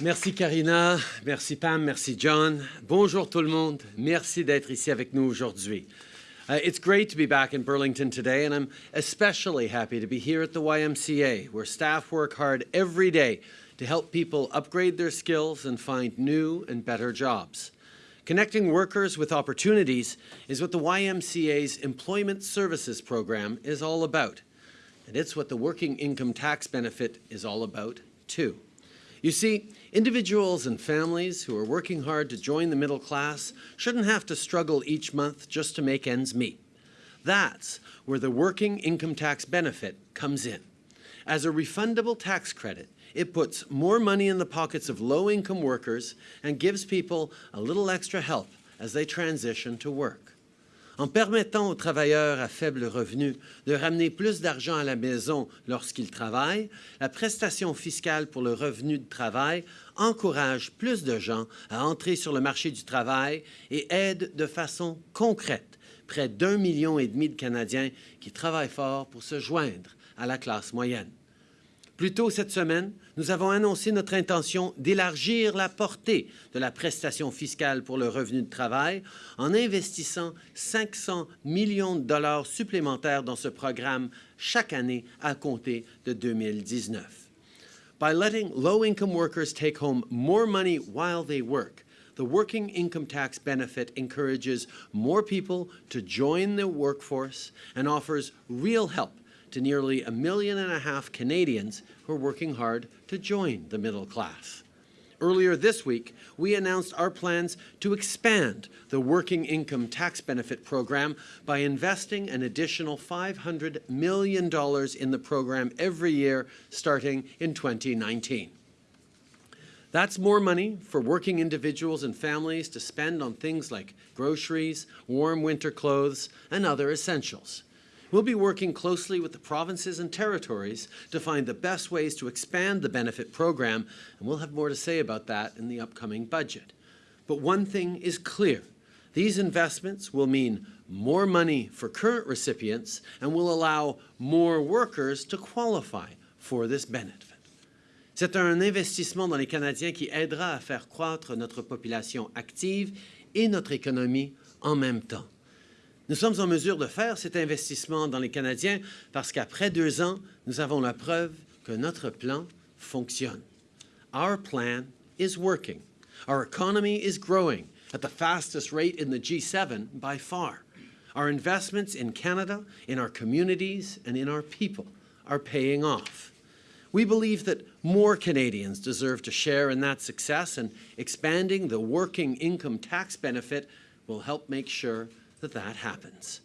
Merci Karina, merci Pam, merci John. Bonjour tout le monde. Merci d'être ici avec nous aujourd'hui. Uh, it's great to be back in Burlington today, and I'm especially happy to be here at the YMCA, where staff work hard every day to help people upgrade their skills and find new and better jobs. Connecting workers with opportunities is what the YMCA's Employment Services Program is all about. And it's what the Working Income Tax Benefit is all about, too. You see, individuals and families who are working hard to join the middle class shouldn't have to struggle each month just to make ends meet. That's where the Working Income Tax Benefit comes in. As a refundable tax credit, it puts more money in the pockets of low-income workers and gives people a little extra help as they transition to work. En permettant aux travailleurs à faible revenu de ramener plus d'argent à la maison lorsqu'ils travaillent, la prestation fiscale pour le revenu de travail encourage plus de gens à entrer sur le marché du travail et aide de façon concrète près d'un million et demi de Canadiens qui travaillent fort pour se joindre à la classe moyenne. Plus tôt cette semaine, nous avons annoncé notre intention d'élargir la portée de la prestation fiscale pour le revenu de travail en investissant 500 millions de dollars supplémentaires dans ce programme chaque année à compter de 2019. By letting low-income workers take home more money while they work, the working income tax benefit encourages more people to join the workforce and offers real help to nearly a million and a half Canadians who are working hard to join the middle class. Earlier this week, we announced our plans to expand the Working Income Tax Benefit Program by investing an additional $500 million in the program every year starting in 2019. That's more money for working individuals and families to spend on things like groceries, warm winter clothes, and other essentials. We'll be working closely with the provinces and territories to find the best ways to expand the benefit program, and we'll have more to say about that in the upcoming budget. But one thing is clear. These investments will mean more money for current recipients and will allow more workers to qualify for this benefit. C'est un investissement dans les Canadiens qui aidera à faire croître notre population active et notre économie en même temps. Nous sommes en mesure de faire cet investissement dans les Canadiens parce qu'après deux ans, nous avons la preuve que notre plan fonctionne. Our plan is working. Our economy is growing at the fastest rate in the G7 by far. Our investments in Canada, in our communities, and in our people are paying off. We believe that more Canadians deserve to share in that success, and expanding the working income tax benefit will help make sure that that happens.